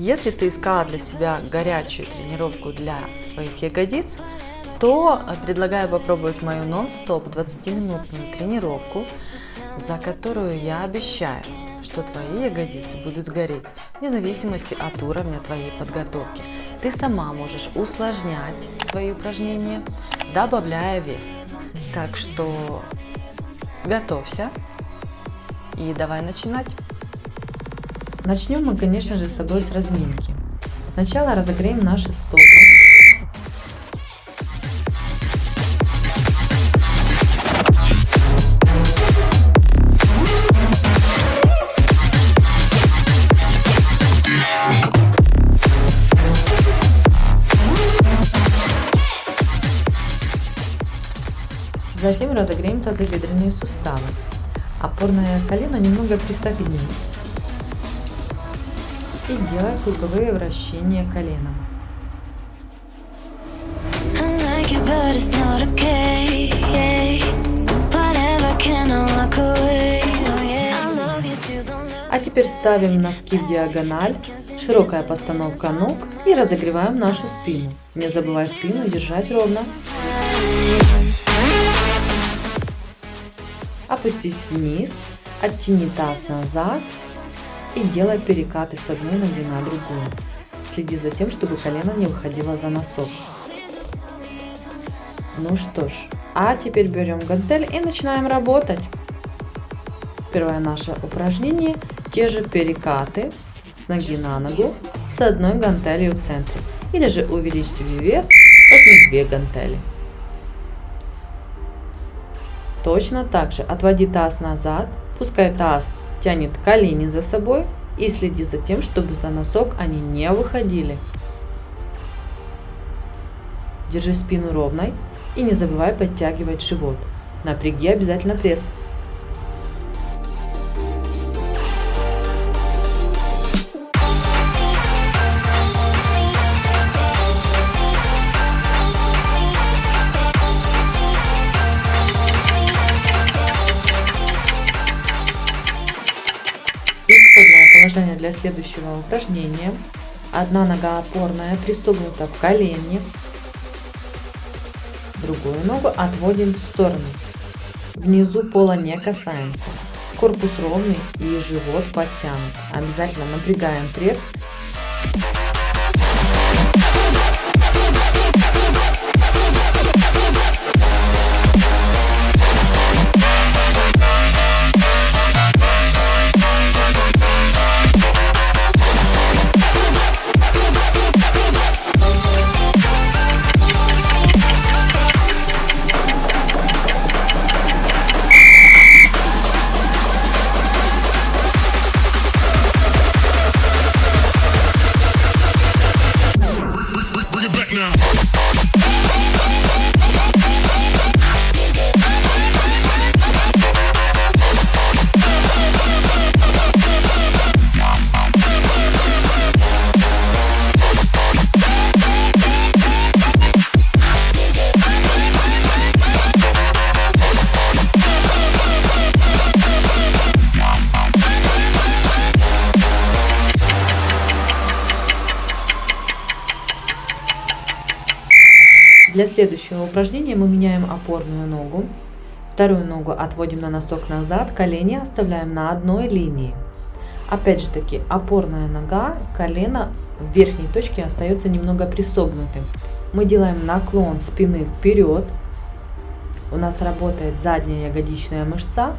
Если ты искала для себя горячую тренировку для своих ягодиц, то предлагаю попробовать мою нон-стоп 20-минутную тренировку, за которую я обещаю, что твои ягодицы будут гореть вне зависимости от уровня твоей подготовки. Ты сама можешь усложнять свои упражнения, добавляя вес. Так что готовься и давай начинать. Начнем мы, конечно же, с тобой с разминки. Сначала разогреем наши стопы. Затем разогреем тазобедренные суставы. Опорное колено немного присогни и делай круговые вращения коленом. А теперь ставим носки в диагональ, широкая постановка ног и разогреваем нашу спину. Не забывай спину держать ровно. Опустись вниз, оттяни таз назад и делай перекаты с одной ноги на другую. Следи за тем, чтобы колено не выходило за носок. Ну что ж, а теперь берем гантель и начинаем работать. Первое наше упражнение, те же перекаты с ноги на ногу с одной гантелью в центре. Или же увеличь себе вес, возьми две гантели. Точно так же отводи таз назад, пускай таз тянет колени за собой и следи за тем, чтобы за носок они не выходили. Держи спину ровной и не забывай подтягивать живот. Напряги обязательно пресс. Положение для следующего упражнения. Одна нога опорная пристегнута в колени. Другую ногу отводим в сторону. Внизу пола не касаемся. Корпус ровный и живот подтянут. Обязательно напрягаем пресс Для следующего упражнения мы меняем опорную ногу. Вторую ногу отводим на носок назад, колени оставляем на одной линии. Опять же таки, опорная нога, колено в верхней точке остается немного присогнутым. Мы делаем наклон спины вперед. У нас работает задняя ягодичная мышца.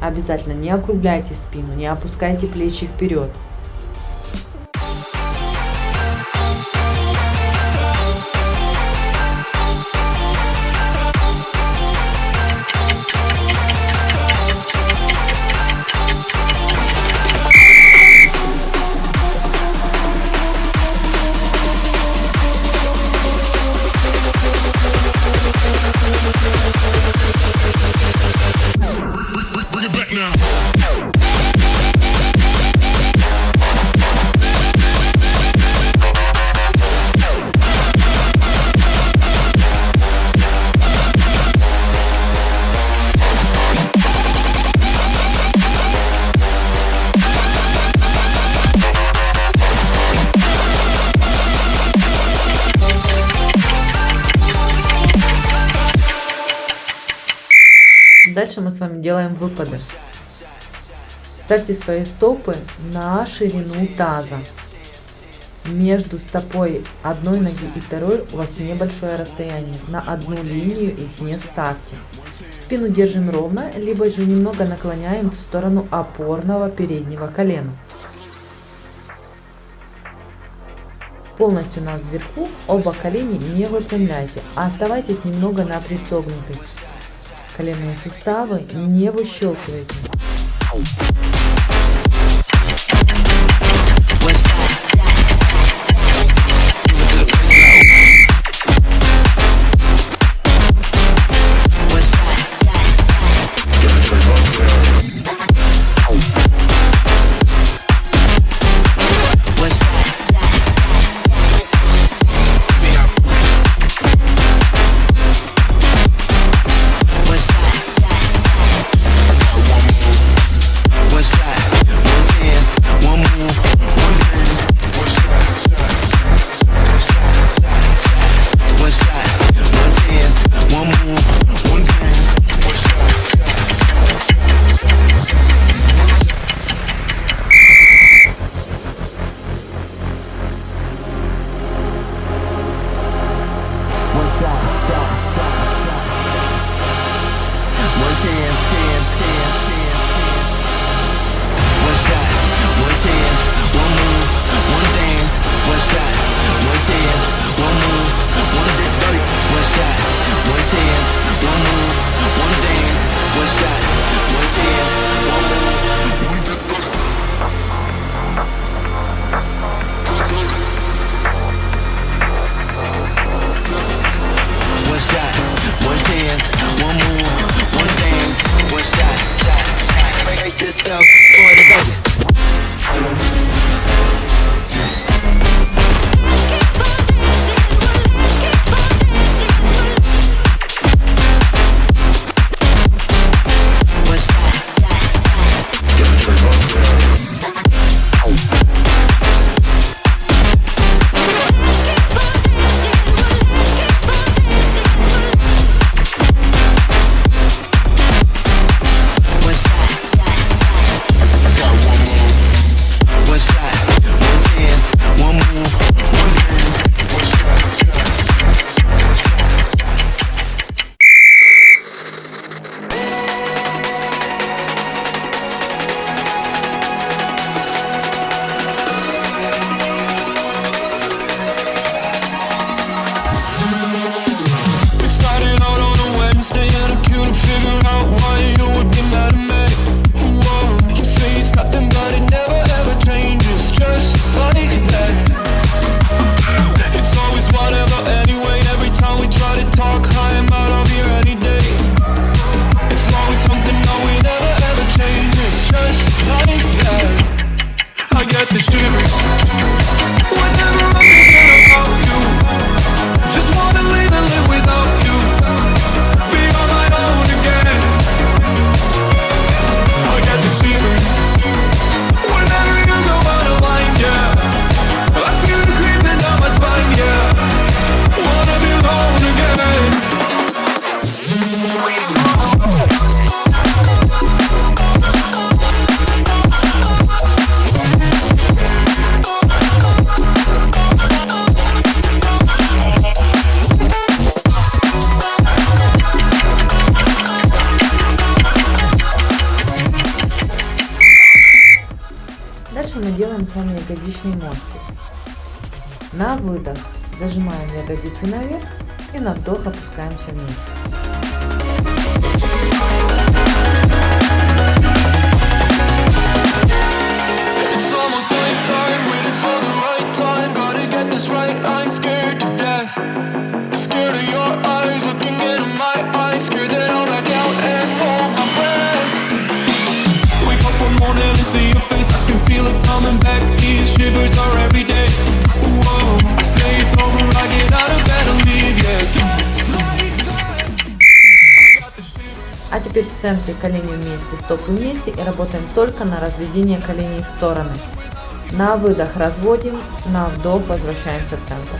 Обязательно не округляйте спину, не опускайте плечи вперед. Дальше мы с вами делаем выпады. Ставьте свои стопы на ширину таза. Между стопой одной ноги и второй у вас небольшое расстояние. На одну линию их не ставьте. Спину держим ровно, либо же немного наклоняем в сторону опорного переднего колена. Полностью над вверху, оба колени не выпрямляйте, а оставайтесь немного на пристогнутых. Коленные суставы не выщелкивайте. Ягодичный мостик. На выдох зажимаем ягодицы наверх и на вдох опускаемся вниз. В центре колени вместе, стопы вместе и работаем только на разведение коленей в стороны. На выдох разводим, на вдох возвращаемся в центр.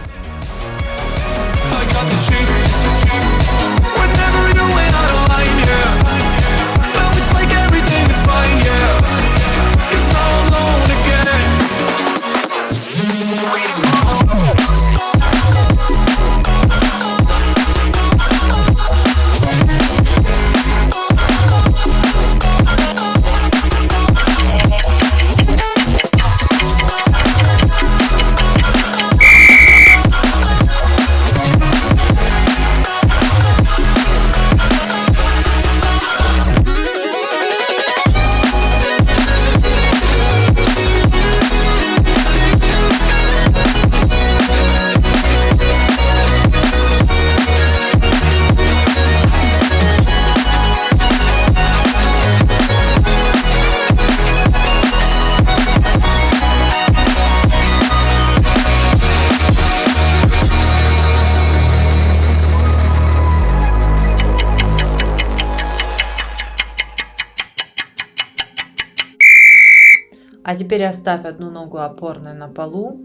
А теперь оставь одну ногу опорной на полу,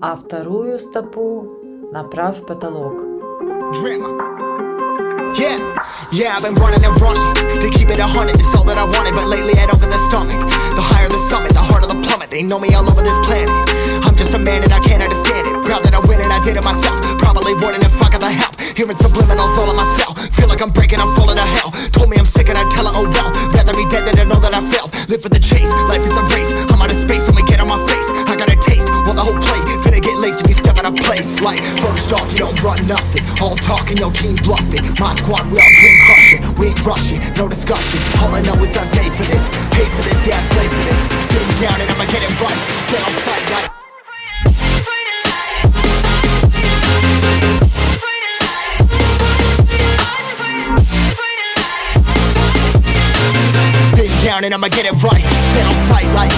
а вторую стопу направь в потолок. Yeah, yeah, I've been running and running To keep it a hundred, it's all that I wanted But lately I don't get the stomach The higher the summit, the harder the plummet They know me all over this planet I'm just a man and I can't understand it Proud that I win and I did it myself Probably wouldn't if I got the help Hearing subliminals all on myself Feel like I'm breaking, I'm falling to hell Told me I'm sick and I tell her, oh well Rather be dead than to know that I failed. Live for the chase, life is a race. I'm out of space, I'ma get on my face. I got a taste, want the whole plate Finna get laced if you step out of place. Like, first off, you don't run nothing. All talking, your team bluffing. My squad, we all dream crushing. We ain't rushing, no discussion. All I know is us made for this Paid for this, yeah, I'ma get it right. Dead on sight like.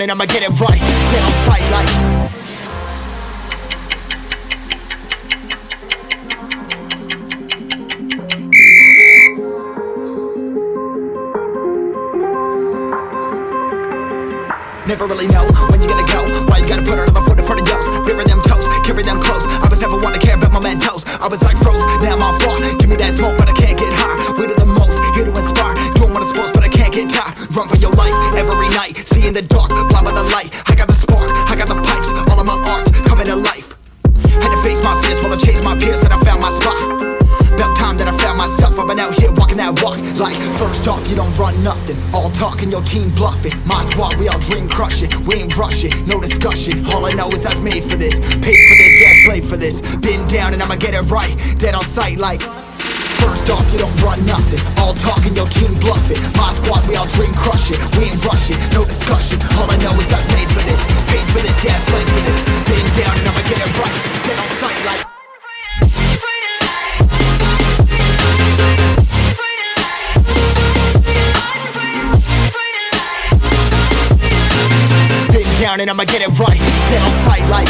And I'ma get it right. Dead on sight like Never really know when you're gonna go. Why you gotta put another foot in front of yours? Bury them toes, carry them close I was never one to care about my mentos I was like froze, now I'm on floor Give me that smoke but I can't get high. We do the most, here to inspire. Doing what I'm supposed but I can't get tired. Run for your life, every night. See in the dark, blind by the light. I got the spark, I got the pipes. All of my arts coming to life. Had to face my fears while I chase my peers And I found my spot about time that I found myself I've been out here walking that walk. Like, first off, you don't run nothing. All talk talking, your team bluffing. My squad, we all dream crushing. We ain't rushing, no discussion. All I know is I was made for this. Paid for this, yeah, slave for this. Been down and I'ma get it right. Dead on sight like First off, you don't run nothing. All talk talking, your team bluffing. My squad, we all dream crushing. We ain't rushing, no discussion. All I know is I was made for this. Paid for this, yeah, slave for this. Been down and I'ma get it right. Dead on sight like down and I'ma get it right Dead on sight like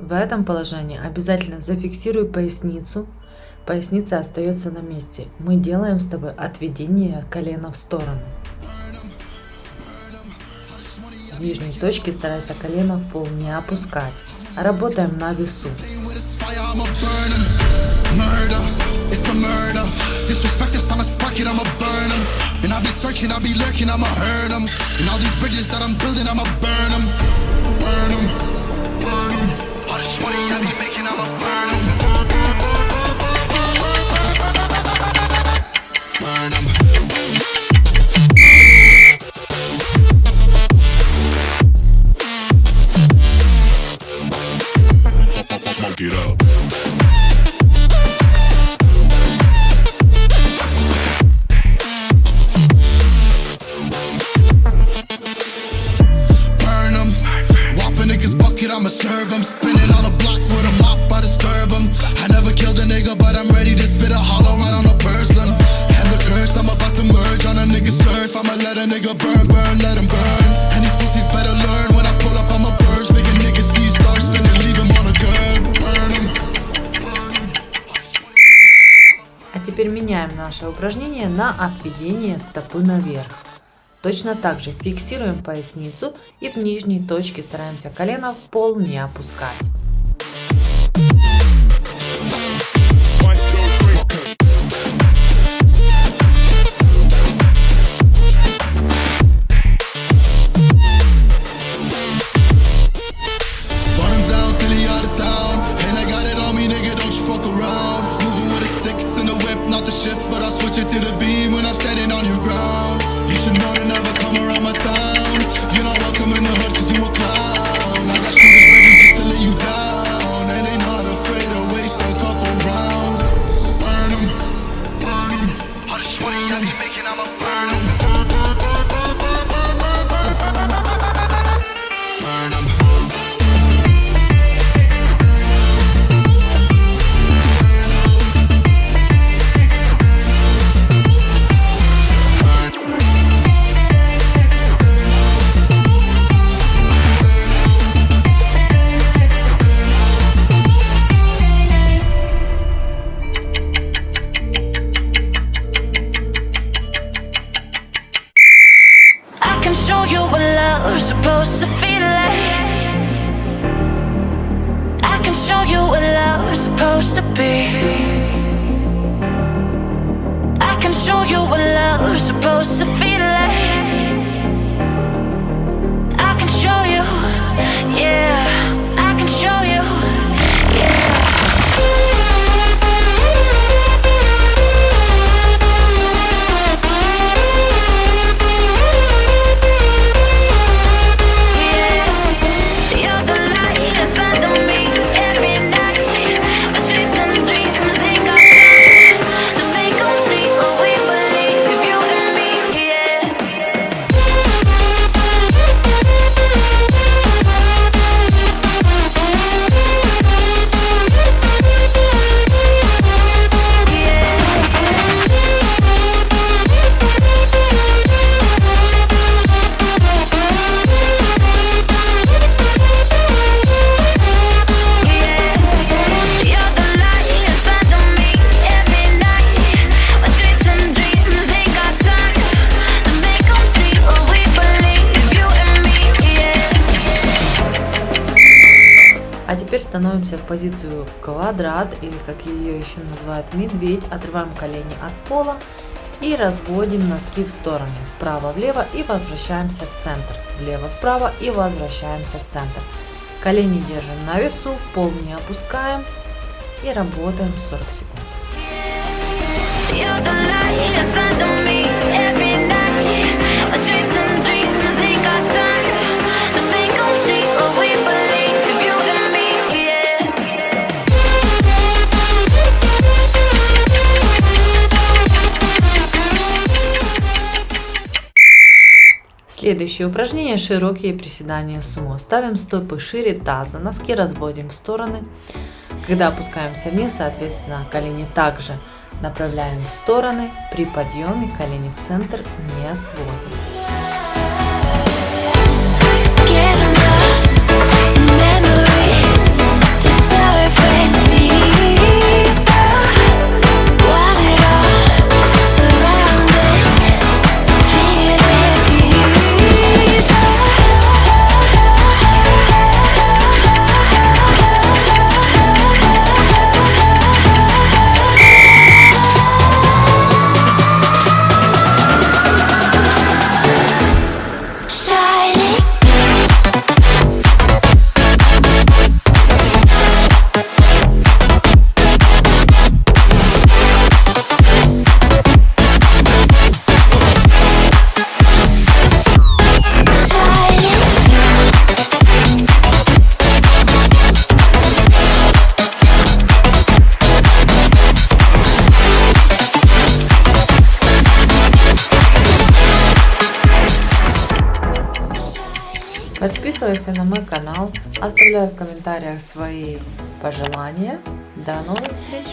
В этом положении обязательно зафиксируй поясницу. Поясница остается на месте. Мы делаем с тобой отведение колена в сторону. В нижней точке старайся колено в пол не опускать. Работаем на весу. with this fire, I'ma burn 'em. Murder, it's a murder. Disrespect us, I'ma spark it, I'ma burn 'em. And I'll be searching, I'll be lurking, I'ma hurt 'em. And all these bridges that I'm building, I'ma burn 'em. Burn 'em, А теперь меняем наше упражнение на отведение стопы наверх. Точно так же фиксируем поясницу и в нижней точке стараемся колено в пол не опускать. I'll switch it to the beam when I'm standing on your ground. Теперь становимся в позицию квадрат, или как ее еще называют медведь. Отрываем колени от пола и разводим носки в стороны. Вправо-влево и возвращаемся в центр. Влево-вправо и возвращаемся в центр. Колени держим на весу, в пол не опускаем и работаем 40 секунд. Следующее упражнение – широкие приседания сумо. Ставим стопы шире таза, носки разводим в стороны. Когда опускаемся вниз, соответственно, колени также направляем в стороны. При подъеме колени в центр не сводим. подписывайся на мой канал, оставляй в комментариях свои пожелания. До новых встреч!